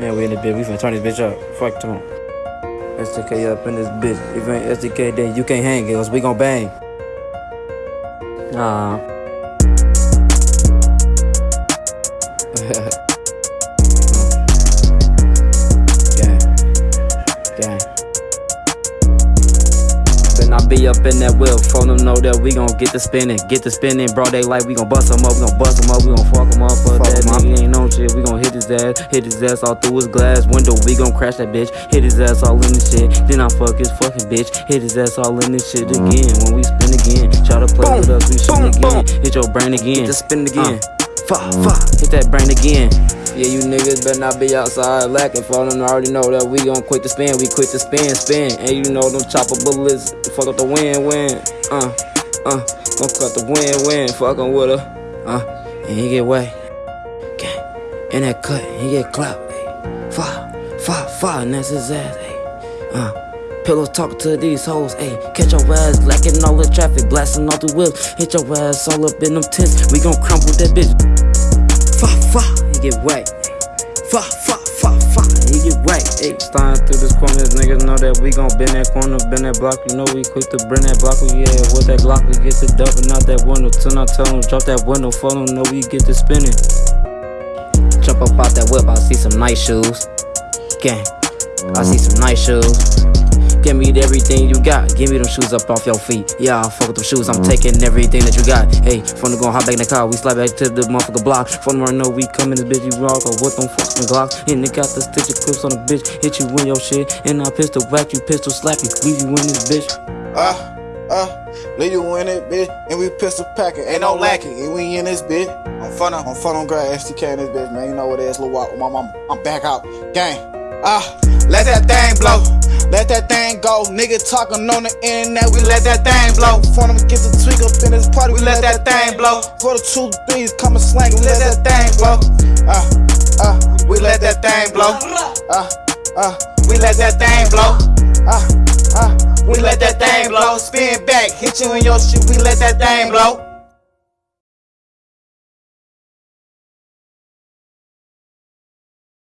Man, we in the bitch. We finna turn this bitch up. Fuck them. SDK up in this bitch. If you ain't SDK, then you can't hang, cause we gon' bang. Nah. Gang. Gang. Then I be up in that wheel, phone them know that we gon' get the spinning, get the spinning, bro. They like we gon' bust them up, we gon' bust them up, we gon' fuck them up for Fuck that 'em up. nigga his ass, hit his ass all through his glass window. We gon' crash that bitch, hit his ass all in the shit. Then I fuck his fucking bitch, hit his ass all in this shit again. When we spin again, try to play with us, we shoot boom, again. Hit your brain again, Just spin again. fuck, fuck, hit that brain again. Yeah, you niggas better not be outside lacking. For them already know that we gon' quit the spin. We quit the spin, spin. And you know them chopper bullets fuck up the win, win. Uh, uh, gon' cut the win, win. Fucking with her. Uh, and he get wet. In that cut, he get clapped. Ayy. Fire, fire, fire, and that's his ass. Ayy. Uh. Pillow talk to these hoes, ayy. Catch your ass lacking all the traffic, blasting all the wheels. Hit your ass all up in them tents. We gon' crumble that bitch. Fa fa, he get wet. Fa fa fa fa, he get wet. Ayy, starting through this corner, niggas know that we gon' bend that corner, bend that block. You know we quick to bring that block. We yeah, with that Glock we get to dumping out that window. Till I tell them drop that window, for them know we get to spinning. Jump up out that whip, I see some nice shoes. Gang, I see some nice shoes. Give me everything you got. Give me them shoes up off your feet. Yeah, I fuck with them shoes. I'm taking everything that you got. Hey, from the gon' hop back in the car. We slide back to the motherfucker block. From the know we coming this bitch, you rock. Or with them fucking Glocks. And they got the stitcher clips on the bitch. Hit you in your shit. And I pistol whack you, pistol slap you. Leave you in this bitch. Uh, uh, leave you in it, bitch. And we pistol packing. Ain't no lacking. And we in this bitch. I'm fun on, I'm fun on grad STK in this bitch, man. You know what it is, Lil Walk with my mama. I'm back out. Gang. Ah, let that thing blow. Let that thing go. Nigga talking on the internet, we let that thing blow. For them get the tweak up in this party, we let that thing blow. For the two threes coming slang, we let that thing blow. Ah, ah, we let that thing blow. Ah, ah, we let that thing blow. Ah, we let that thing blow. Spin back, hit you in your shoe, we let that thing blow.